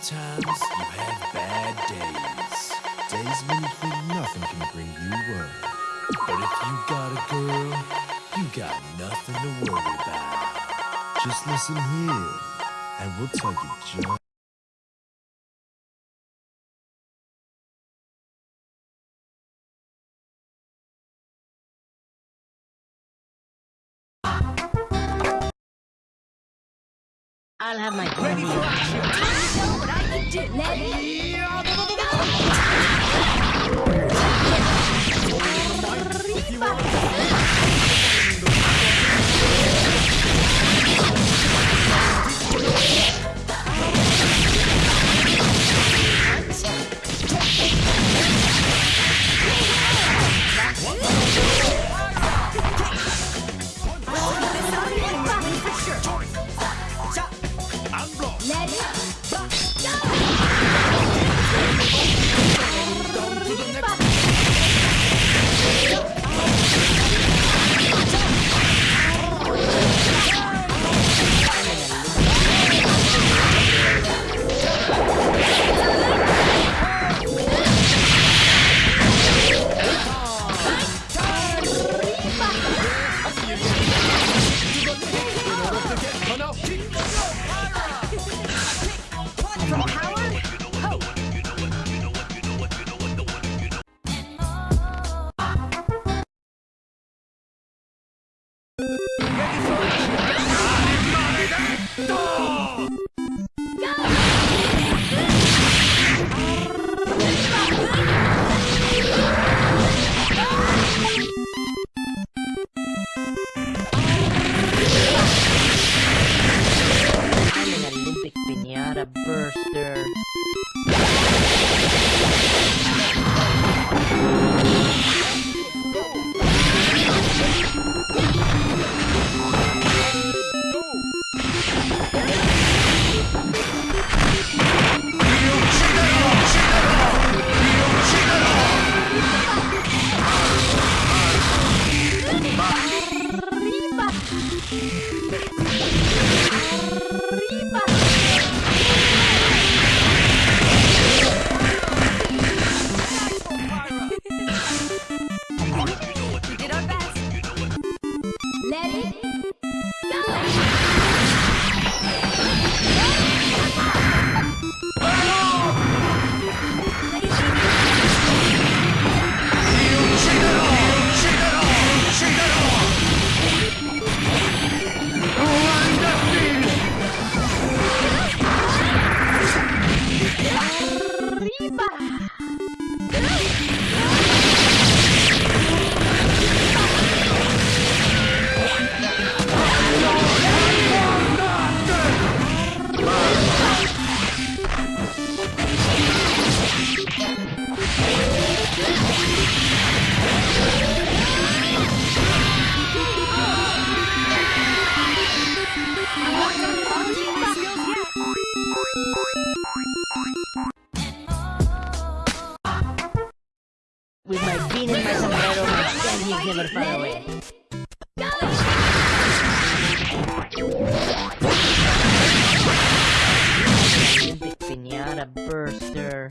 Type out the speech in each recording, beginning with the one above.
Sometimes you have bad days. Days when you think nothing can bring you up. But if you got a girl, you got nothing to worry about. Just listen here, and we'll tell you just. I'll have my pretty boy. You know what I can do, candy. I'm pinata burster. My and sombrero, my standings never far away. Olympic pinata burster.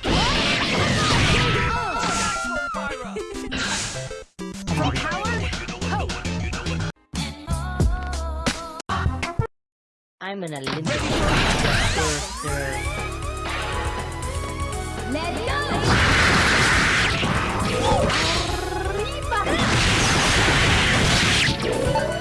I'm an Olympic. Let's go!